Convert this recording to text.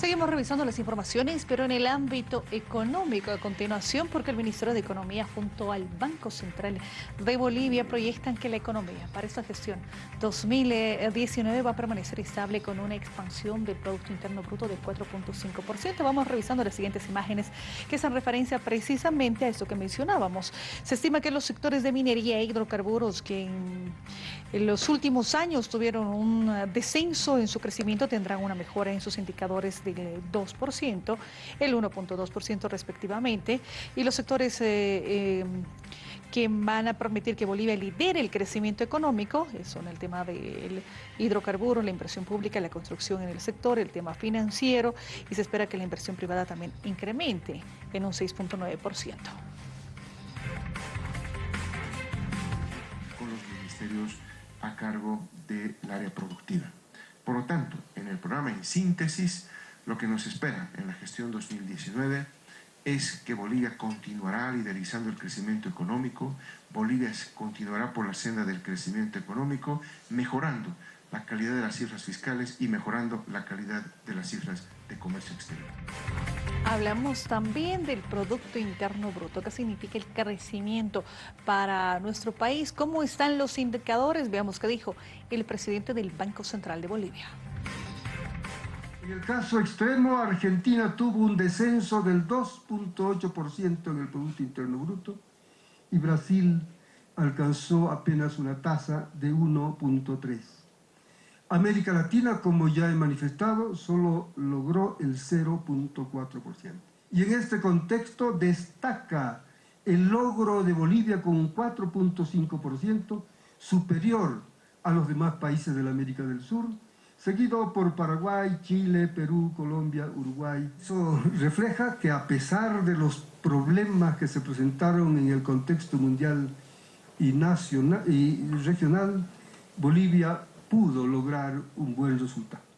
Seguimos revisando las informaciones, pero en el ámbito económico a continuación, porque el Ministerio de Economía junto al Banco Central de Bolivia proyectan que la economía para esta gestión 2019 va a permanecer estable con una expansión del Producto Interno Bruto de 4.5%. Vamos revisando las siguientes imágenes que hacen referencia precisamente a esto que mencionábamos. Se estima que los sectores de minería e hidrocarburos que en los últimos años tuvieron un descenso en su crecimiento tendrán una mejora en sus indicadores de 2%, el 1.2% respectivamente, y los sectores eh, eh, que van a permitir que Bolivia lidere el crecimiento económico, son el tema del hidrocarburo, la inversión pública, la construcción en el sector, el tema financiero, y se espera que la inversión privada también incremente en un 6.9%. Con los ministerios a cargo del área productiva. Por lo tanto, en el programa en síntesis, lo que nos espera en la gestión 2019 es que Bolivia continuará liderizando el crecimiento económico, Bolivia continuará por la senda del crecimiento económico, mejorando la calidad de las cifras fiscales y mejorando la calidad de las cifras de comercio exterior. Hablamos también del Producto Interno Bruto. ¿Qué significa el crecimiento para nuestro país? ¿Cómo están los indicadores? Veamos qué dijo el presidente del Banco Central de Bolivia. En el caso extremo, Argentina tuvo un descenso del 2.8% en el Producto Interno Bruto y Brasil alcanzó apenas una tasa de 1.3%. América Latina, como ya he manifestado, solo logró el 0.4%. Y en este contexto destaca el logro de Bolivia con un 4.5% superior a los demás países de la América del Sur, seguido por Paraguay, Chile, Perú, Colombia, Uruguay. Eso refleja que a pesar de los problemas que se presentaron en el contexto mundial y, nacional, y regional, Bolivia pudo lograr un buen resultado.